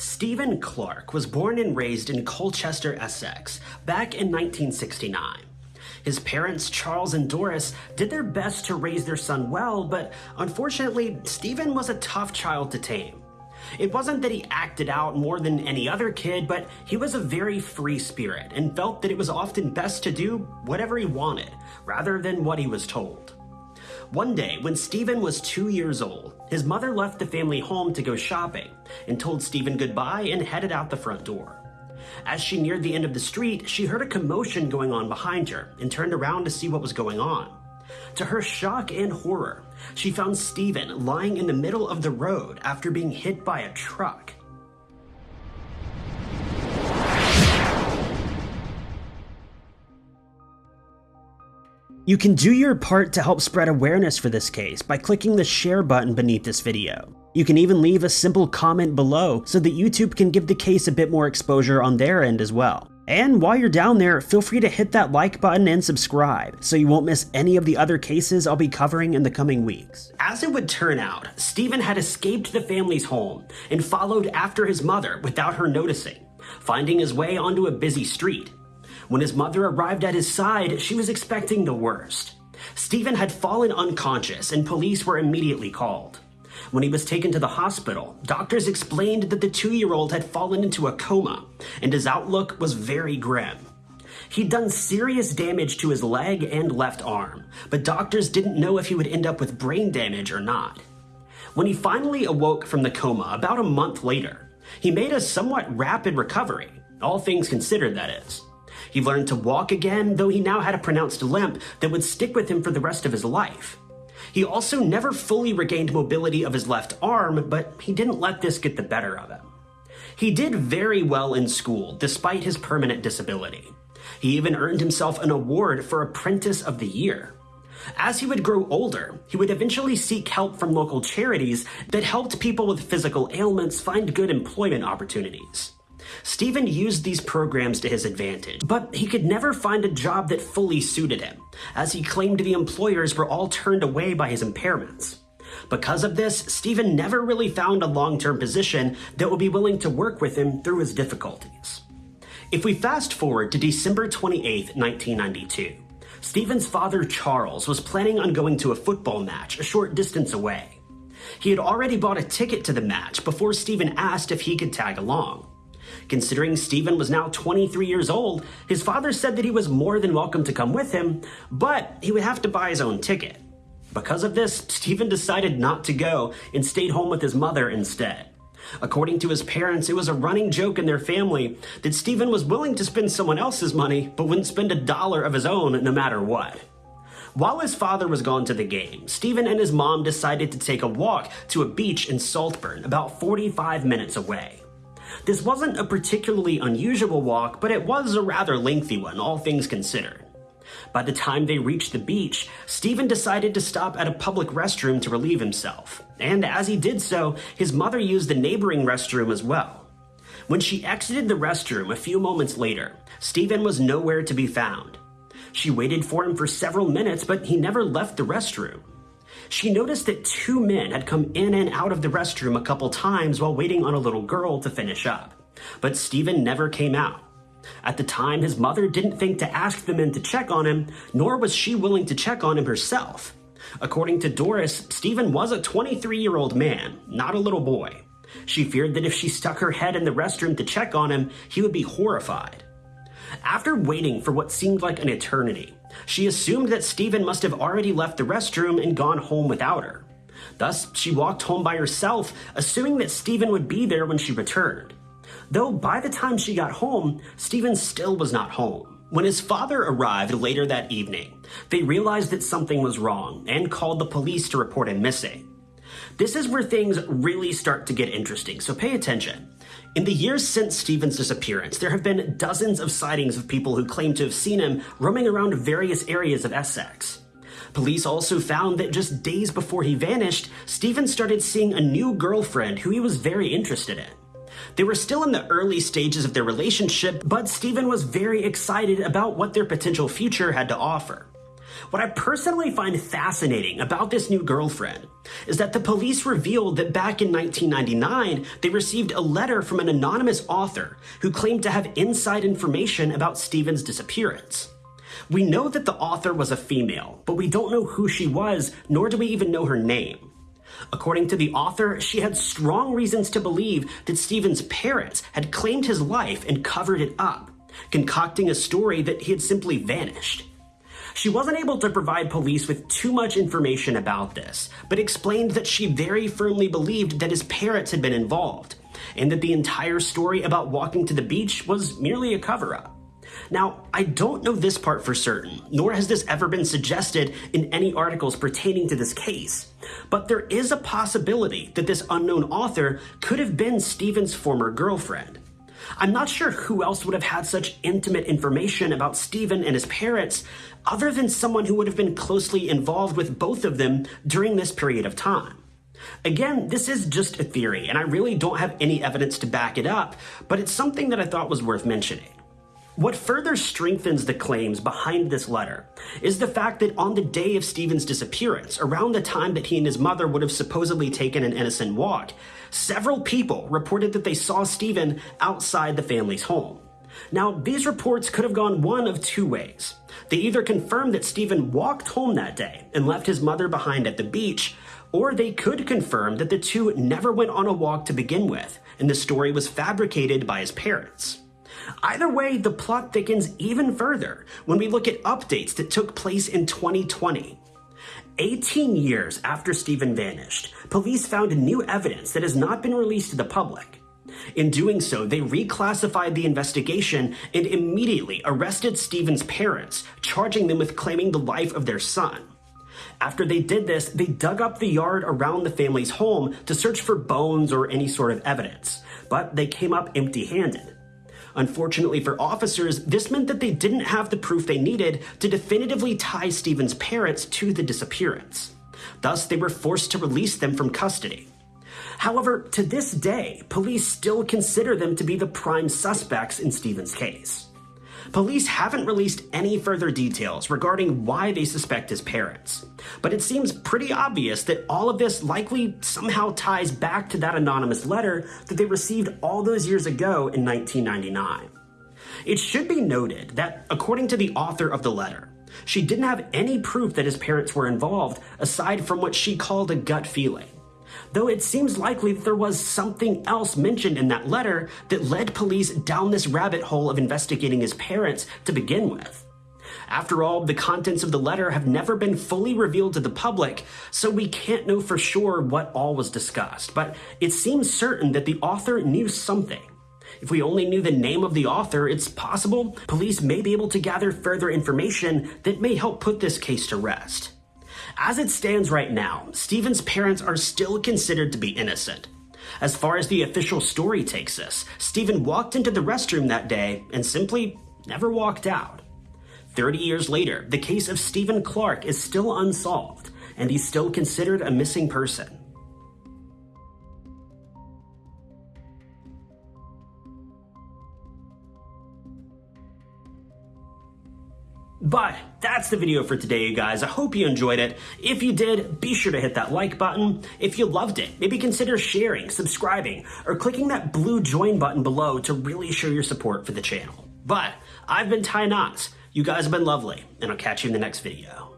Stephen Clark was born and raised in Colchester, Essex, back in 1969. His parents, Charles and Doris, did their best to raise their son well, but unfortunately, Stephen was a tough child to tame. It wasn't that he acted out more than any other kid, but he was a very free spirit and felt that it was often best to do whatever he wanted, rather than what he was told. One day, when Stephen was two years old, his mother left the family home to go shopping and told Stephen goodbye and headed out the front door. As she neared the end of the street, she heard a commotion going on behind her and turned around to see what was going on. To her shock and horror, she found Stephen lying in the middle of the road after being hit by a truck. You can do your part to help spread awareness for this case by clicking the share button beneath this video. You can even leave a simple comment below so that YouTube can give the case a bit more exposure on their end as well. And while you're down there, feel free to hit that like button and subscribe so you won't miss any of the other cases I'll be covering in the coming weeks. As it would turn out, Stephen had escaped the family's home and followed after his mother without her noticing, finding his way onto a busy street. When his mother arrived at his side, she was expecting the worst. Stephen had fallen unconscious and police were immediately called. When he was taken to the hospital, doctors explained that the two-year-old had fallen into a coma and his outlook was very grim. He'd done serious damage to his leg and left arm, but doctors didn't know if he would end up with brain damage or not. When he finally awoke from the coma about a month later, he made a somewhat rapid recovery, all things considered that is. He learned to walk again, though he now had a pronounced limp that would stick with him for the rest of his life. He also never fully regained mobility of his left arm, but he didn't let this get the better of him. He did very well in school, despite his permanent disability. He even earned himself an award for Apprentice of the Year. As he would grow older, he would eventually seek help from local charities that helped people with physical ailments find good employment opportunities. Stephen used these programs to his advantage, but he could never find a job that fully suited him, as he claimed the employers were all turned away by his impairments. Because of this, Stephen never really found a long-term position that would be willing to work with him through his difficulties. If we fast forward to December 28, 1992, Stephen's father Charles was planning on going to a football match a short distance away. He had already bought a ticket to the match before Stephen asked if he could tag along. Considering Stephen was now 23 years old, his father said that he was more than welcome to come with him, but he would have to buy his own ticket. Because of this, Stephen decided not to go and stayed home with his mother instead. According to his parents, it was a running joke in their family that Stephen was willing to spend someone else's money, but wouldn't spend a dollar of his own no matter what. While his father was gone to the game, Stephen and his mom decided to take a walk to a beach in Saltburn, about 45 minutes away. This wasn't a particularly unusual walk, but it was a rather lengthy one, all things considered. By the time they reached the beach, Stephen decided to stop at a public restroom to relieve himself, and as he did so, his mother used the neighboring restroom as well. When she exited the restroom a few moments later, Stephen was nowhere to be found. She waited for him for several minutes, but he never left the restroom. She noticed that two men had come in and out of the restroom a couple times while waiting on a little girl to finish up. But Stephen never came out. At the time, his mother didn't think to ask the men to check on him, nor was she willing to check on him herself. According to Doris, Stephen was a 23-year-old man, not a little boy. She feared that if she stuck her head in the restroom to check on him, he would be horrified. After waiting for what seemed like an eternity, she assumed that Stephen must have already left the restroom and gone home without her. Thus, she walked home by herself, assuming that Stephen would be there when she returned. Though by the time she got home, Stephen still was not home. When his father arrived later that evening, they realized that something was wrong and called the police to report him missing. This is where things really start to get interesting, so pay attention. In the years since Stephen's disappearance, there have been dozens of sightings of people who claim to have seen him roaming around various areas of Essex. Police also found that just days before he vanished, Stephen started seeing a new girlfriend who he was very interested in. They were still in the early stages of their relationship, but Stephen was very excited about what their potential future had to offer. What I personally find fascinating about this new girlfriend is that the police revealed that back in 1999, they received a letter from an anonymous author who claimed to have inside information about Stephen's disappearance. We know that the author was a female, but we don't know who she was, nor do we even know her name. According to the author, she had strong reasons to believe that Stephen's parents had claimed his life and covered it up, concocting a story that he had simply vanished. She wasn't able to provide police with too much information about this, but explained that she very firmly believed that his parents had been involved, and that the entire story about walking to the beach was merely a cover up. Now, I don't know this part for certain, nor has this ever been suggested in any articles pertaining to this case, but there is a possibility that this unknown author could have been Stephen's former girlfriend. I'm not sure who else would have had such intimate information about Stephen and his parents other than someone who would have been closely involved with both of them during this period of time. Again, this is just a theory, and I really don't have any evidence to back it up, but it's something that I thought was worth mentioning. What further strengthens the claims behind this letter is the fact that on the day of Stephen's disappearance, around the time that he and his mother would have supposedly taken an innocent walk, several people reported that they saw Stephen outside the family's home. Now, these reports could have gone one of two ways. They either confirmed that Stephen walked home that day and left his mother behind at the beach, or they could confirm that the two never went on a walk to begin with, and the story was fabricated by his parents. Either way, the plot thickens even further when we look at updates that took place in 2020. 18 years after Stephen vanished, police found new evidence that has not been released to the public. In doing so, they reclassified the investigation and immediately arrested Stephen's parents, charging them with claiming the life of their son. After they did this, they dug up the yard around the family's home to search for bones or any sort of evidence, but they came up empty handed. Unfortunately for officers, this meant that they didn't have the proof they needed to definitively tie Stephen's parents to the disappearance. Thus, they were forced to release them from custody. However, to this day, police still consider them to be the prime suspects in Stephen's case. Police haven't released any further details regarding why they suspect his parents, but it seems pretty obvious that all of this likely somehow ties back to that anonymous letter that they received all those years ago in 1999. It should be noted that, according to the author of the letter, she didn't have any proof that his parents were involved aside from what she called a gut feeling though it seems likely that there was something else mentioned in that letter that led police down this rabbit hole of investigating his parents to begin with. After all, the contents of the letter have never been fully revealed to the public, so we can't know for sure what all was discussed, but it seems certain that the author knew something. If we only knew the name of the author, it's possible police may be able to gather further information that may help put this case to rest. As it stands right now, Stephen's parents are still considered to be innocent. As far as the official story takes us, Stephen walked into the restroom that day and simply never walked out. 30 years later, the case of Stephen Clark is still unsolved, and he's still considered a missing person. But that's the video for today, you guys. I hope you enjoyed it. If you did, be sure to hit that like button. If you loved it, maybe consider sharing, subscribing, or clicking that blue join button below to really show your support for the channel. But I've been Ty Knots. You guys have been lovely, and I'll catch you in the next video.